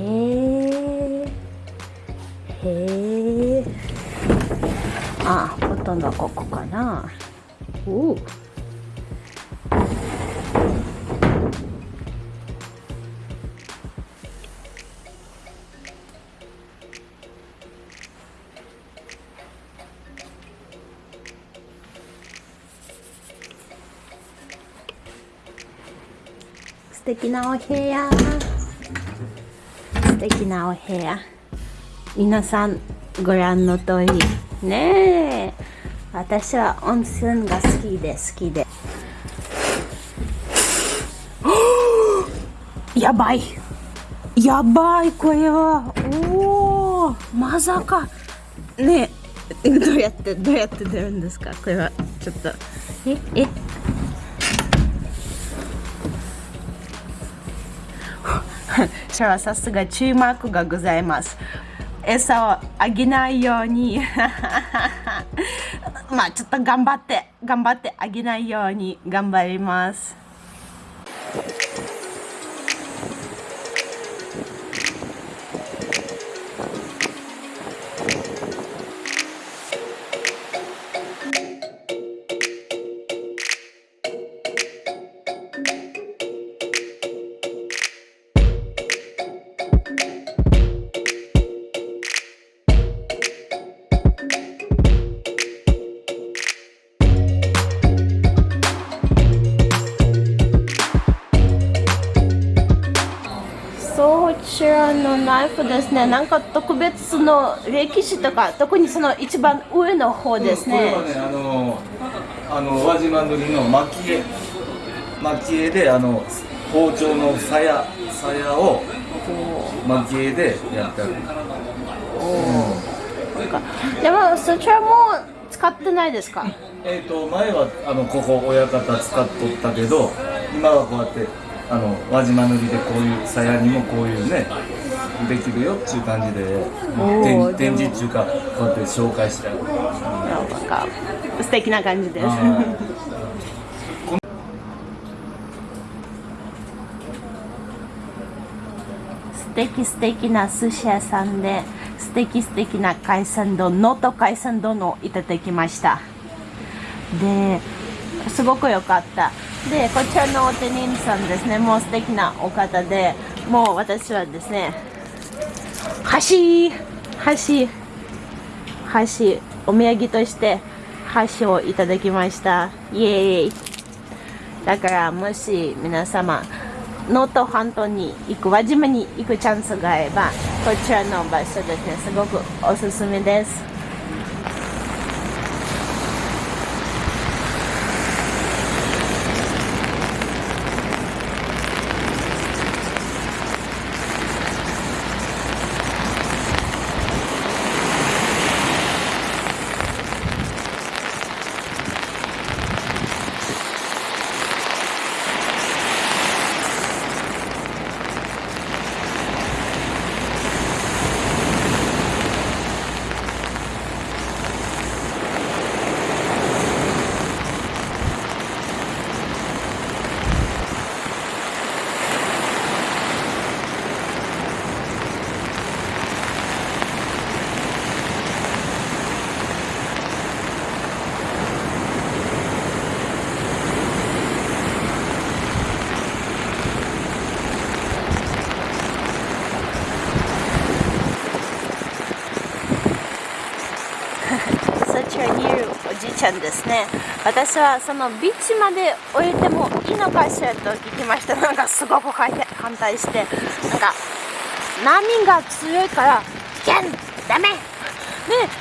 へえへえあほとんどここかな。おお素敵なお部屋。素敵なお部屋。皆さんご覧の通りね。え私は温泉が好きで好きで。やばい。やばいこれは。おおまさか。ねえどうやってどうやって出るんですか？これは。ちょっと。ええそれはさすが注目がございます。餌をあげないように。まあちょっと頑張って頑張ってあげないように頑張ります。のナイフですね。なんか特別の歴史とか特にその一番上の方ですね、これはねあのあの輪島塗の蒔絵。蒔絵であの包丁の鞘鞘を蒔絵でやってある。なんかでもそちらも使ってないですか？えっ、と前はあのここ親方使っとったけど今はこうやってあの輪島塗でこういう鞘にもこういうねできるよっていう感じで展展示っていうかこうやって紹介してあるなんか素敵な感じです。あ素敵素敵な寿司屋さんで素敵素敵な海鮮丼能登海鮮丼をいただきました。ですごく良かった。でこちらのお手人さんですね。もう素敵なお方でもう私はですね箸箸箸お土産として箸をいただきました。イエーイ。だからもし皆様能登半島に行く輪島に行くチャンスがあればこちらの場所ですね。すごくおすすめですそちらにいるおじいちゃんですね。私はそのビーチまで降りてもいいのかしらと聞きました。なんかすごく反対して。なんか波が強いから危険ダメ。ね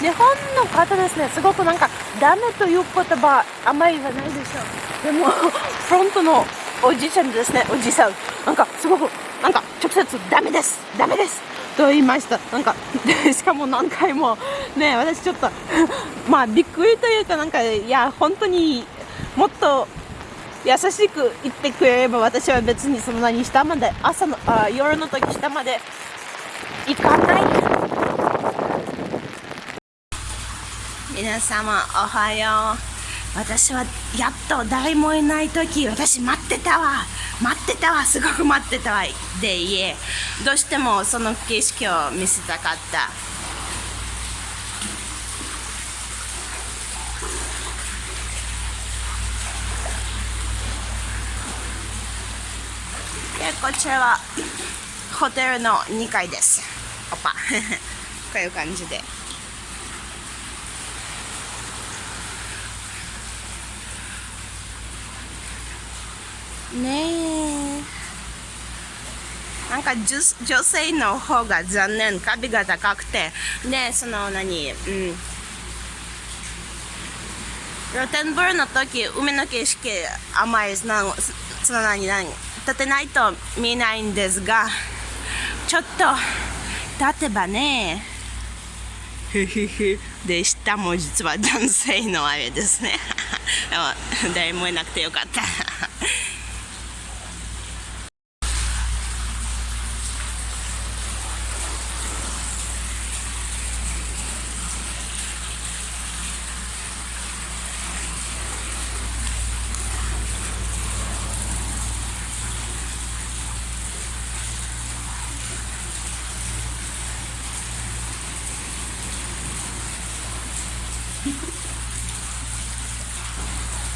日本の方ですね。すごくなんかダメという言葉あんまり言わないでしょう。でもフロントのおじいちゃんですね。おじいさん。なんかすごくなんか直接ダメです。ダメです。と言いました。なんか しかも何回も。ね私ちょっと まあびっくりというかなんかいや本当にもっと優しく言ってくれれば私は別にそんなに下まで朝のあ夜の時下まで行かない。皆様おはよう。私はやっと誰もいない時私待ってたわ。待ってたわ。すごく待ってたわ。で家。どうしてもその景色を見せたかった。でこちらはホテルの2階です。おぱ こういう感じで。ねえ。なんか女女性の方が残念壁が高くて。ねその何？うん。露天風呂の時海の景色あまりそのその何何？立てないと見えないんですがちょっと立てばねふふふで下も実は男性のあれですね。でも誰もいなくてよかった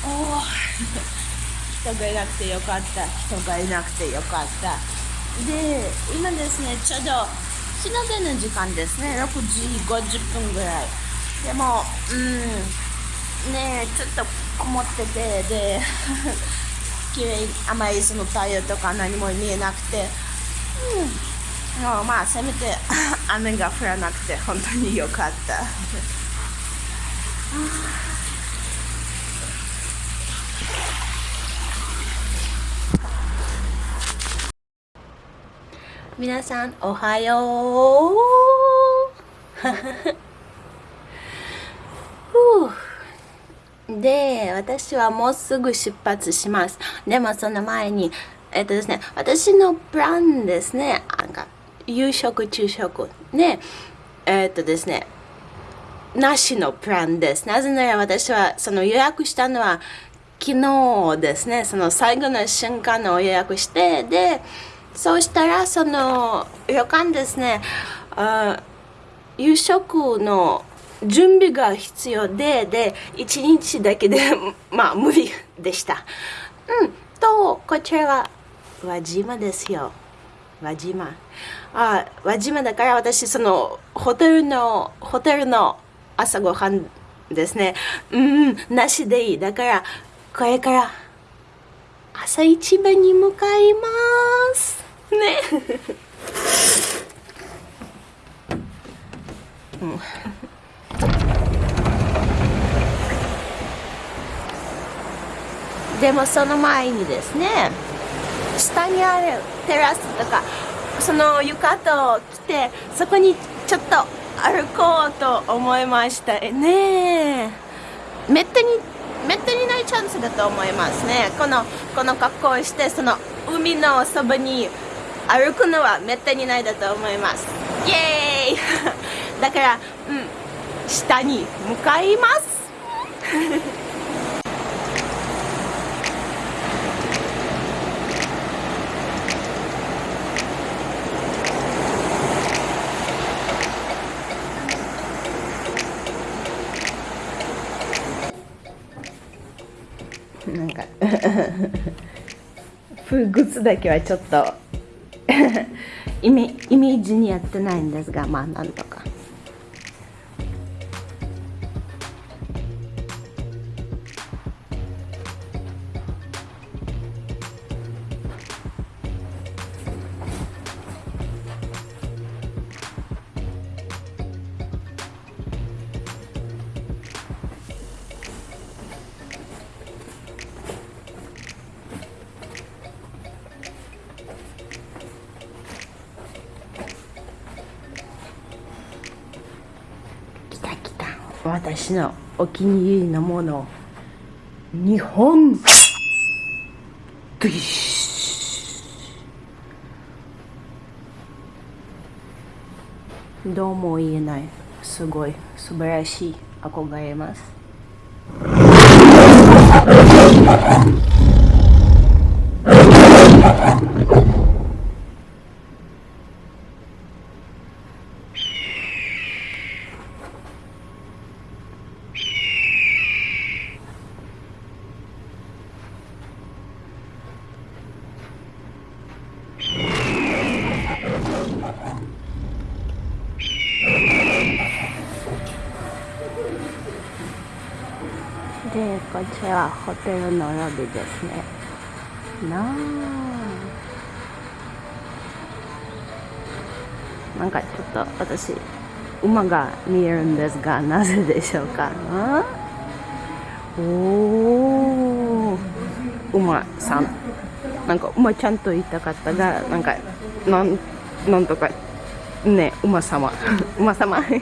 おお人がいなくてよかった。人がいなくてよかった。で今ですねちょうど日の出の時間ですね。6時50分ぐらい。でもうんねえちょっと曇っててで 綺麗あまりその太陽とか何も見えなくてうん。まあせめて 雨が降らなくて本当によかった。皆さんおはよう。で私はもうすぐ出発します。でもその前にえっとですね私のプランですね。なんか夕食昼食。ねえっとですねなしのプランです。なぜなら私はその予約したのは昨日ですね。その最後の瞬間の予約してでそうしたらその旅館ですねあ夕食の準備が必要でで1日だけで まあ無理でした。うんとこちらは輪島ですよ。輪島。あ輪島だから私そのホテルのホテルの朝ごはんですね。うんなしでいい。だからこれから朝一番に向かいます。ね。うん。でもその前にですね下にあるテラスとかその床と来てそこにちょっと歩こうと思いましたね。めったにめったにないチャンスだと思いますね。このこの格好をしてその海のそばに歩くのはめったにないだと思います。イエーイ！だからうん下に向かいます。フグツだけはちょっと イメイメージにやってないんですがまあなんとか。私のお気に入りのもの日本グイッシュどうも言えない。すごい素晴らしい。憧れます。でこちらはホテルのロビーですね。なあ。なんかちょっと私馬が見えるんですがなぜでしょうかおお馬さん。なんか馬ちゃんと言いたかったがなんかなんなんとか。ね馬様。馬様。へ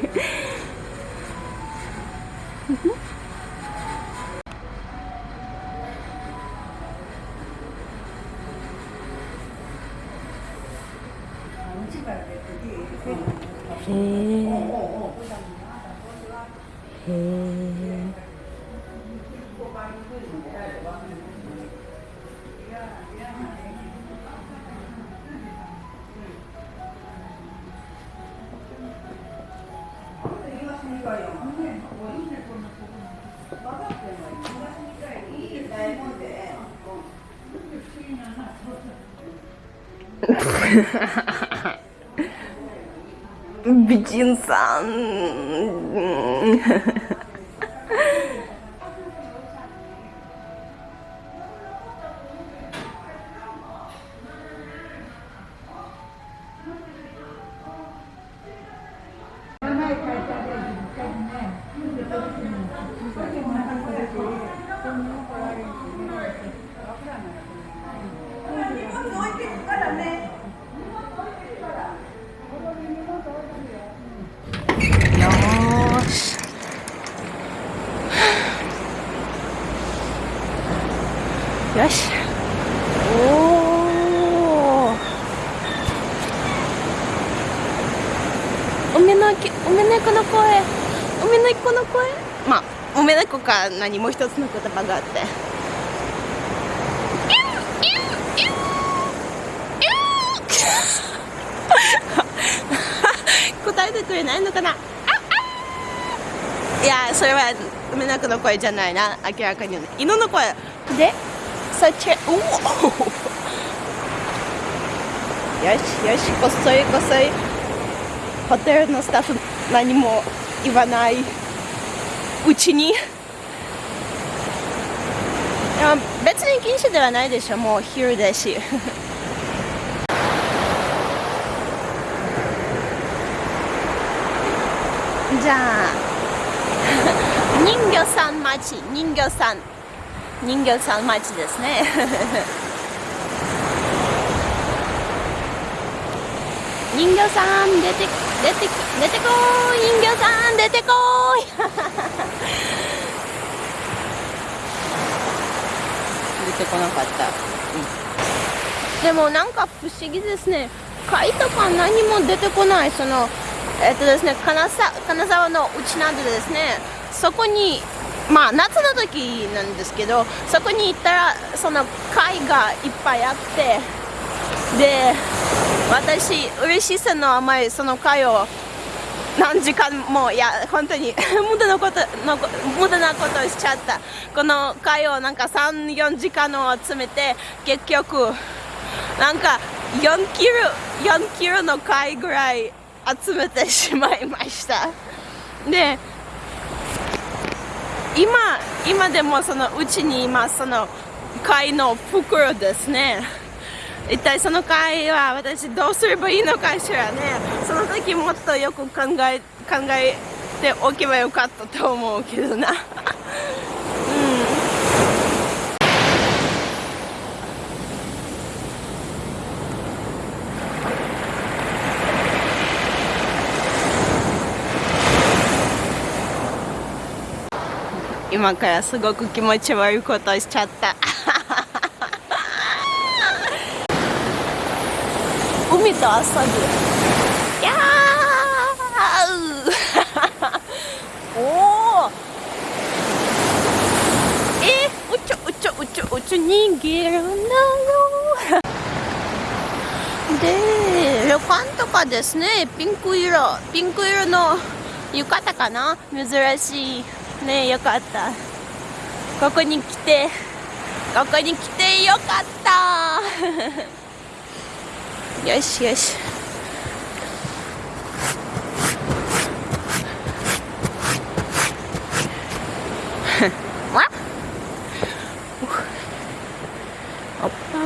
美人さん。梅の木、梅猫の声。梅猫の声？まあ、梅猫か、何もう一つの言葉があって。答えてくれないのかな？いや、それは梅猫の声じゃないな。明らかに犬の声。で、そっち、おお。よしよし、こっそりこっそり。ホテルのスタッフ何も言わないうちに。別に禁止ではないでしょ。もう昼だし。じゃあ人魚さん町人魚さん人魚さん町ですね 人魚さん出て出て出てこーい。人魚さん出てこーい。出てこなかった、うん、でもなんか不思議ですね。貝とか何も出てこない。そのえっとですね、金沢金沢のうちなんでですね、そこに、まあ夏の時なんですけど、そこに行ったら、その貝がいっぱいあって、で、私、嬉しさのあまりその貝を何時間も、いや、本当に 無駄なことの、無駄なことをしちゃった。この貝をなんか3、4時間を集めて、結局、なんか4キロ、4キロの貝ぐらい、集めてしまいましたで今今でもそのうちに今その貝の袋ですね一体その貝は私どうすればいいのかしらね。その時もっとよく考え考えておけばよかったと思うけどな。うん。今からすごく気持ち悪いことしちゃった。海と遊ぶやーおおえー、うちょうちょうちょつ逃げるんだよで旅館とかですね。ピンク色。ピンク色の浴衣かな？珍しいね。よかった。ここに来て。ここに来てよかった。よしよしわっおパ